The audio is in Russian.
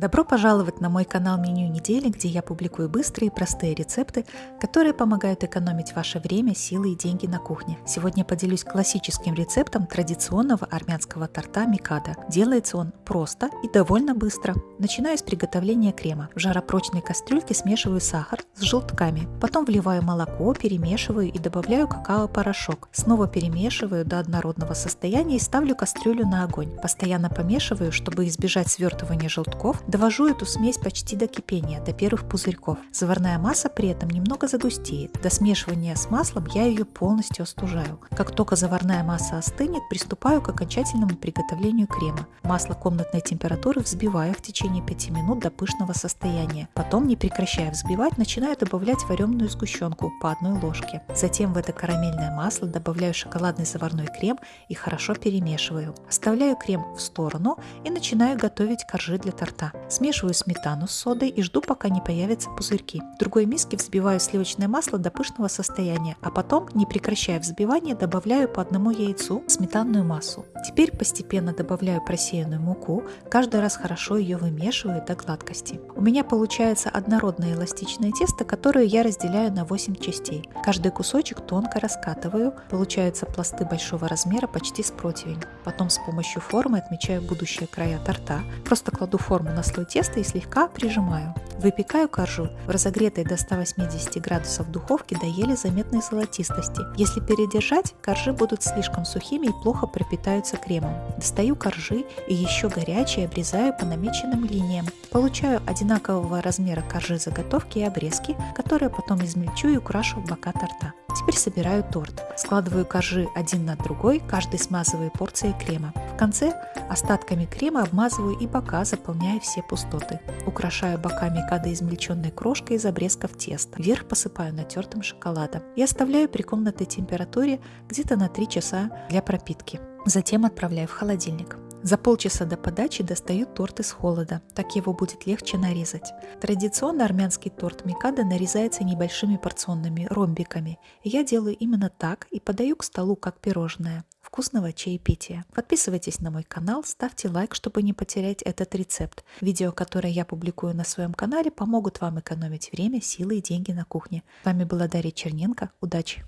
Добро пожаловать на мой канал Меню недели, где я публикую быстрые и простые рецепты, которые помогают экономить ваше время, силы и деньги на кухне. Сегодня поделюсь классическим рецептом традиционного армянского торта микада. Делается он просто и довольно быстро. Начинаю с приготовления крема. В жаропрочной кастрюльке смешиваю сахар с желтками. Потом вливаю молоко, перемешиваю и добавляю какао-порошок. Снова перемешиваю до однородного состояния и ставлю кастрюлю на огонь. Постоянно помешиваю, чтобы избежать свертывания желтков, Довожу эту смесь почти до кипения, до первых пузырьков. Заварная масса при этом немного загустеет. До смешивания с маслом я ее полностью остужаю. Как только заварная масса остынет, приступаю к окончательному приготовлению крема. Масло комнатной температуры взбиваю в течение 5 минут до пышного состояния. Потом, не прекращая взбивать, начинаю добавлять вареную сгущенку по одной ложке. Затем в это карамельное масло добавляю шоколадный заварной крем и хорошо перемешиваю. Оставляю крем в сторону и начинаю готовить коржи для торта. Смешиваю сметану с содой и жду, пока не появятся пузырьки. В другой миске взбиваю сливочное масло до пышного состояния, а потом, не прекращая взбивания, добавляю по одному яйцу сметанную массу. Теперь постепенно добавляю просеянную муку, каждый раз хорошо ее вымешиваю до гладкости. У меня получается однородное эластичное тесто, которое я разделяю на 8 частей. Каждый кусочек тонко раскатываю, получаются пласты большого размера почти с противень. Потом с помощью формы отмечаю будущие края торта. Просто кладу форму на слой теста и слегка прижимаю. Выпекаю коржу в разогретой до 180 градусов духовке до еле заметной золотистости. Если передержать, коржи будут слишком сухими и плохо пропитаются кремом. Достаю коржи и еще горячие обрезаю по намеченным линиям. Получаю одинакового размера коржи заготовки и обрезки, которые потом измельчу и украшу в бока торта. Теперь собираю торт. Складываю коржи один на другой, каждый смазываю порцией крема. Конце остатками крема обмазываю и бока, заполняя все пустоты. Украшаю боками измельченной крошкой из обрезков теста. Вверх посыпаю натертым шоколадом и оставляю при комнатной температуре где-то на 3 часа для пропитки. Затем отправляю в холодильник. За полчаса до подачи достаю торт из холода, так его будет легче нарезать. Традиционно армянский торт микада нарезается небольшими порционными ромбиками. Я делаю именно так и подаю к столу как пирожное. Вкусного чаепития. Подписывайтесь на мой канал, ставьте лайк, чтобы не потерять этот рецепт. Видео, которые я публикую на своем канале, помогут вам экономить время, силы и деньги на кухне. С вами была Дарья Черненко. Удачи!